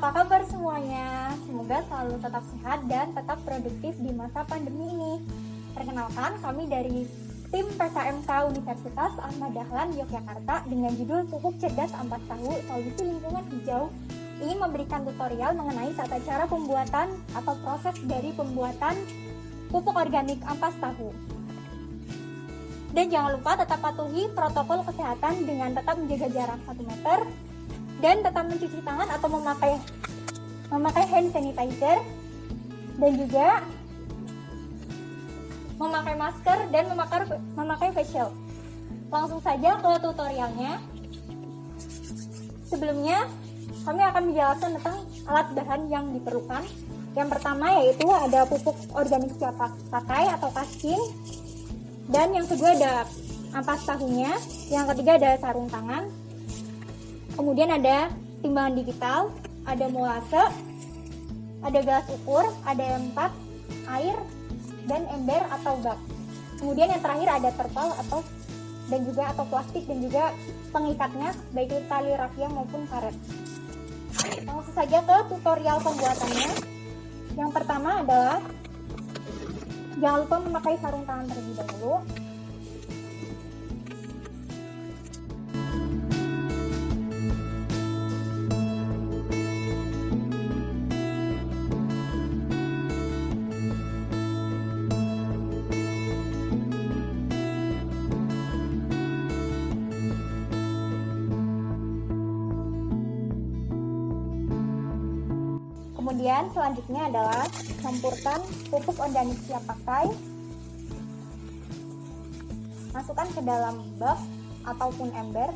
apa kabar semuanya? Semoga selalu tetap sehat dan tetap produktif di masa pandemi ini. Perkenalkan, kami dari tim PKMK Universitas Ahmad Dahlan Yogyakarta dengan judul Pupuk Cerdas Ampas Tahu Solusi Lingkungan Hijau ingin memberikan tutorial mengenai tata cara pembuatan atau proses dari pembuatan pupuk organik ampas tahu. Dan jangan lupa tetap patuhi protokol kesehatan dengan tetap menjaga jarak 1 meter dan tetap mencuci tangan atau memakai memakai hand sanitizer dan juga memakai masker dan memakai memakai face shield. Langsung saja ke tutorialnya. Sebelumnya, kami akan menjelaskan tentang alat bahan yang diperlukan. Yang pertama yaitu ada pupuk organik siap pakai atau kaskin. Dan yang kedua ada ampas tahunya. Yang ketiga ada sarung tangan. Kemudian ada timbangan digital, ada molase, ada gelas ukur, ada empat, air, dan ember atau bak. Kemudian yang terakhir ada terpal atau dan juga atau plastik dan juga pengikatnya baik itu tali rafia maupun karet. Langsung saja ke tutorial pembuatannya. Yang pertama adalah jangan lupa memakai sarung tangan terlebih dahulu. Kemudian selanjutnya adalah campurkan pupuk organik siap pakai. Masukkan ke dalam bak ataupun ember.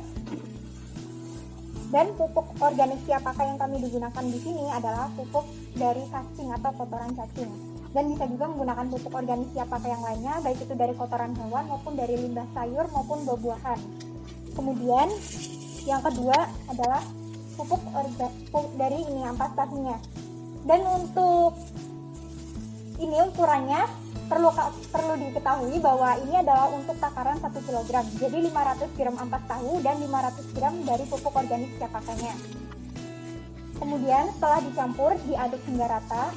Dan pupuk organik siap pakai yang kami digunakan di sini adalah pupuk dari cacing atau kotoran cacing. Dan bisa juga menggunakan pupuk organik siap pakai yang lainnya, baik itu dari kotoran hewan maupun dari limbah sayur maupun buah-buahan. Kemudian yang kedua adalah pupuk, pupuk dari ini ampas tahunya dan untuk ini ukurannya perlu perlu diketahui bahwa ini adalah untuk takaran 1 kg jadi 500 gram ampas tahu dan 500 gram dari pupuk organik siap pakainya kemudian setelah dicampur diaduk hingga rata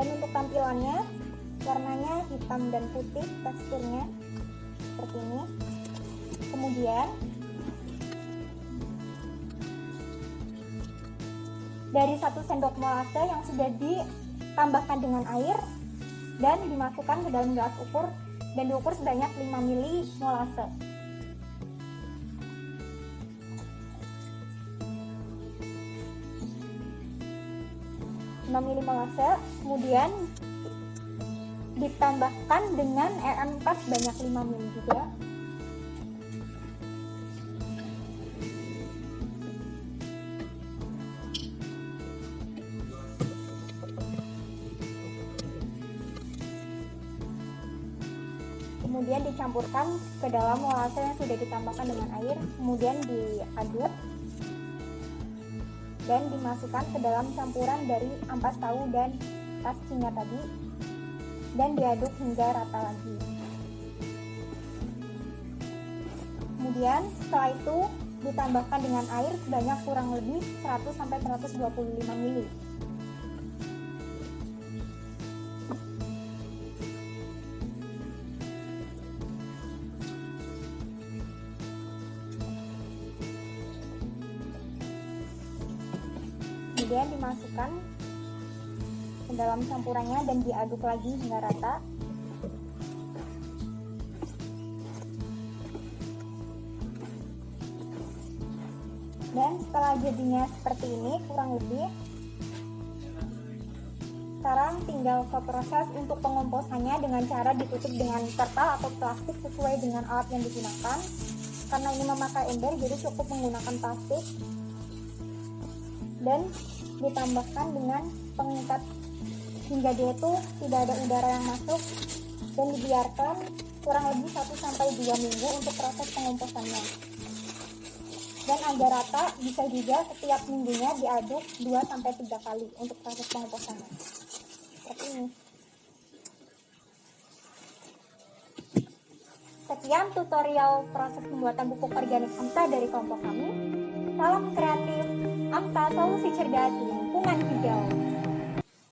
dan untuk tampilannya warnanya hitam dan putih teksturnya seperti ini. Kemudian dari satu sendok molase yang sudah ditambahkan dengan air dan dimasukkan ke dalam gelas ukur dan diukur sebanyak 5 ml molase 6 ml molase kemudian ditambahkan dengan EM4 sebanyak 5 ml juga. Kemudian dicampurkan ke dalam molase yang sudah ditambahkan dengan air kemudian diaduk dan dimasukkan ke dalam campuran dari ampas tahu dan kascingnya tadi dan diaduk hingga rata lagi. Kemudian setelah itu ditambahkan dengan air sebanyak kurang lebih 100-125 ml kemudian dimasukkan ke dalam campurannya dan diaduk lagi hingga rata. Dan setelah jadinya seperti ini kurang lebih sekarang tinggal ke proses untuk pengomposannya dengan cara ditutup dengan terpal atau plastik sesuai dengan alat yang digunakan. Karena ini memakai ember jadi cukup menggunakan plastik dan ditambahkan dengan pengikat hingga dia itu tidak ada udara yang masuk dan dibiarkan kurang lebih 1 sampai 2 minggu untuk proses pengomposannya. dan agar rata bisa juga setiap minggunya diaduk 2 sampai 3 kali untuk proses pengomposannya. Seperti ini. Sekian tutorial proses pembuatan pupuk organik AMTA dari kelompok kami. Salam kreatif, AMTA solusi cerdas lingkungan hijau.